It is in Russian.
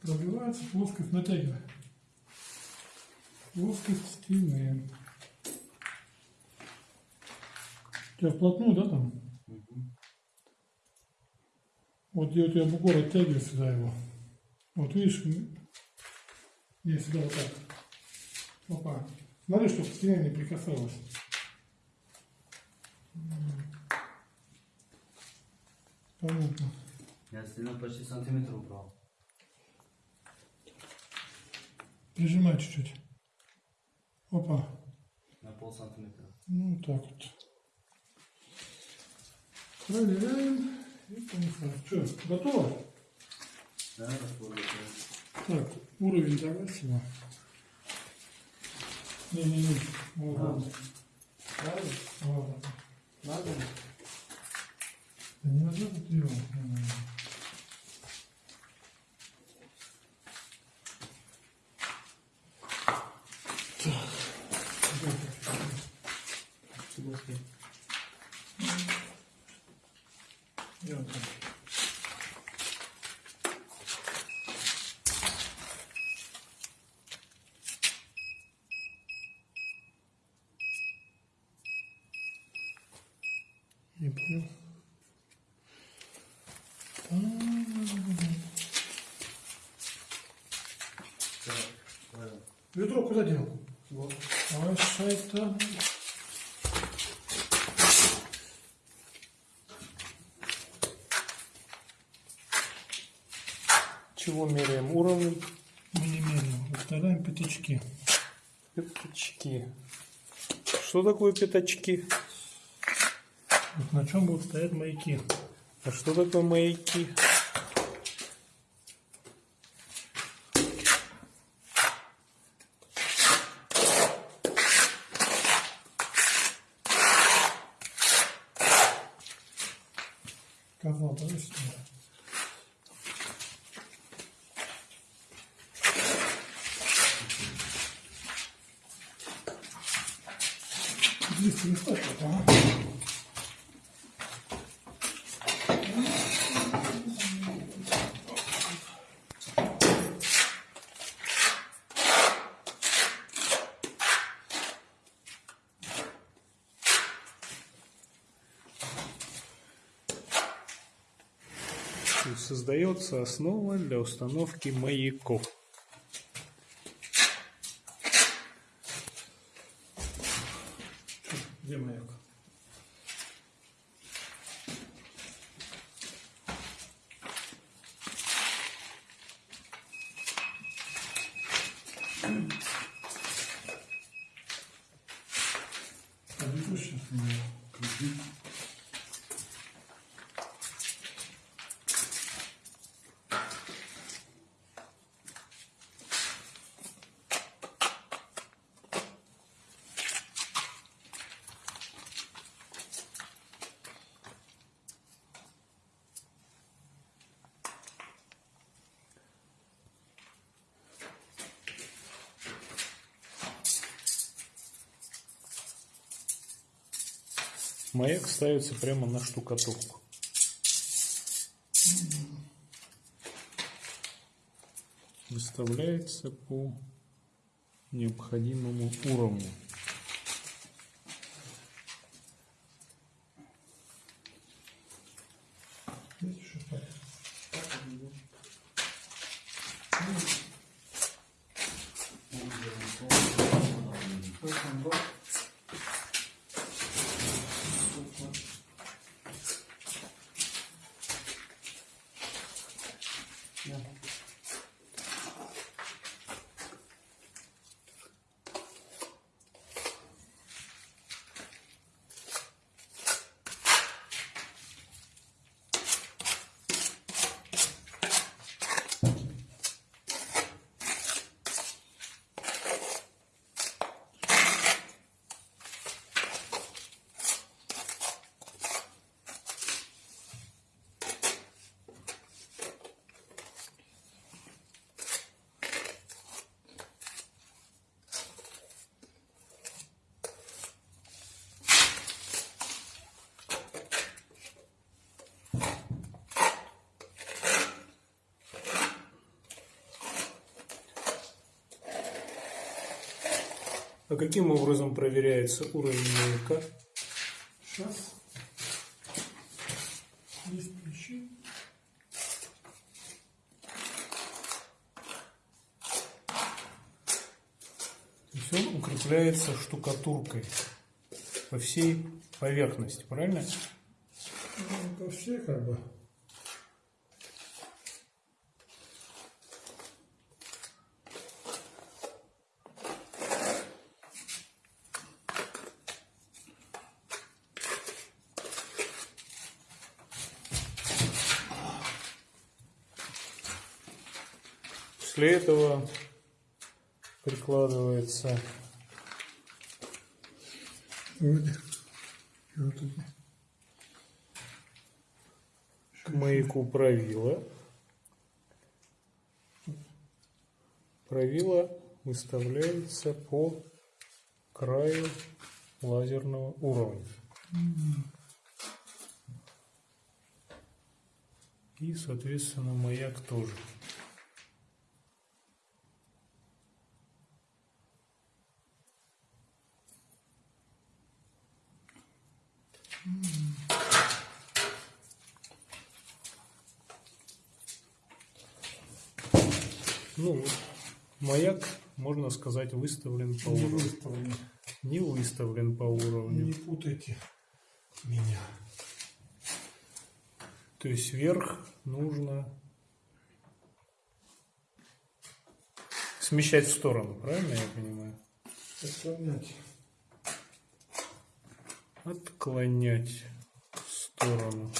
Пробивается плоскость натягивая. Плоскость стены. Тебя вплотную, да, там? Вот где у тебя бугор оттягивает сюда его. Вот видишь, не сюда вот так. Опа. Смотри, чтобы к стене не прикасалась. Понятно. Я стену почти сантиметр убрал. Прижимай чуть-чуть. Опа. На пол сантиметра. Ну, так вот. Проверяем. И понеслась. Что, готово? Да, готов. Так, уровень давай сюда. Не-не-не. Вот, Да. Правильно? Вот. Я вот так. Не понял. Ведро куда дел? Вот. Ой, шайтан. Чего меряем? Уровень Мы не меряем. Выставляем пятачки. пятачки. Что такое пятачки? Вот на чем будут стоять маяки. А что такое маяки? Казал, давай сюда. Ага. То есть Создается основа для установки маяков. Где маяк? Подойду сейчас на него. Маяк ставится прямо на штукатурку. Выставляется по необходимому уровню. Thank you. No. А каким образом проверяется уровень маяка? Сейчас. Есть ключи. То есть он укрепляется штукатуркой по всей поверхности, правильно? Ну, это все как бы. После этого прикладывается к маяку правила. Правило выставляется по краю лазерного уровня. И, соответственно, маяк тоже. Ну, вот, маяк, можно сказать, выставлен по Не уровню. выставлено. Не выставлен по уровню. Не путайте меня. То есть вверх нужно смещать в сторону, правильно я понимаю? Отклонять. Отклонять в сторону.